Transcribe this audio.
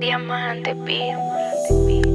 Diamante Pío.